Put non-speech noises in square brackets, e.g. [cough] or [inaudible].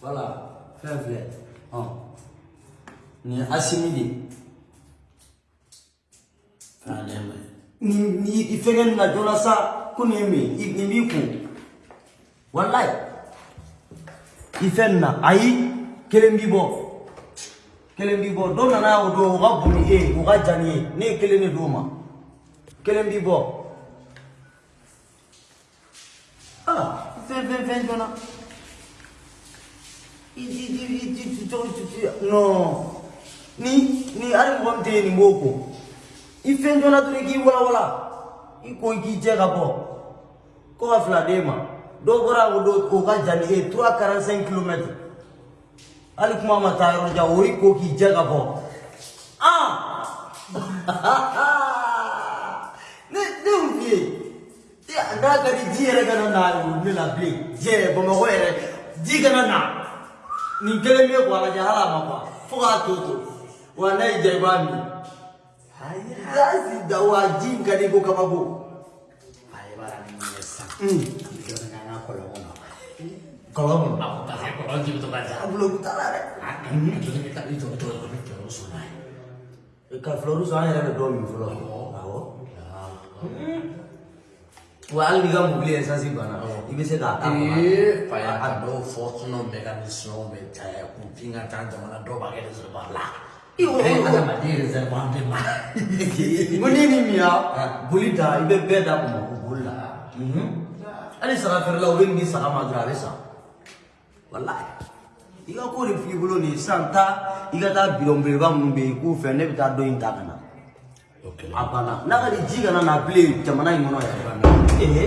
Voilà, fɛn filɛ ɔn nin ye asimi de ye k'a nɛma nin nin i fɛngɛ nin na joona sa ko nin ye min ye nin b'i kun walayi i fɛn nin na ayi kelen b'i bɔ kelen b'i bɔ dɔ ni e ye o ka jan ni ye ne ye kelen de d'o ma. Non ni ni hali mɔgɔ min tɛ yen nin b'o ko i fɛn joona dɔrɔn k'i walawala i ko i k'i jɛ ka bɔ ko ka fila d'e ma dɔ bɔra o don o ka jan ni e trois quarante cinq kilomètres hali kuma ma taa yɔrɔ jan o i ko k'i jɛ ka bɔ ah [laughs] ne ne y'o f'i ye ji ji na nin kelen bɛ bɔ a la jahala ma bɔ Itu k'a to to wa n'a y'i diya i b'a min laasi da wa ji in ka di ko kabako. ayi b'a la Aku mun ye sisan. jɔn bɛ n'an ka kɔlɔn kɔnɔ. kɔlɔn kɔnɔ. a ko parce que kɔlɔn ji bɛ to ka ja. a bulon t'a la dɛ. a jɔn bɛ taa i jɔ i jɔ i bɛ se k'a k'a kɔnɔ Eh, Faya kado fortuno mekanisme betaya kupinga tan jamana do bagai reservoir lah Iyo. Eh, ada mati reservoir di mana? ko n'i ni min ya boli ta i bɛ bɛɛ da ko boli la hali saga feerela o bɛ nin saga ma dɔrɔn a bɛ san walayi i ka ko de f'i bolo nin sisan taa i ka taa bidɔn belebeleba minnu bɛ yen k'u fɛ ne bɛ taa dɔ in ta ka na a banna n'a ka di ji kana na bilen jamana in kɔnɔ yɛrɛ ee